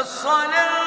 الصلاة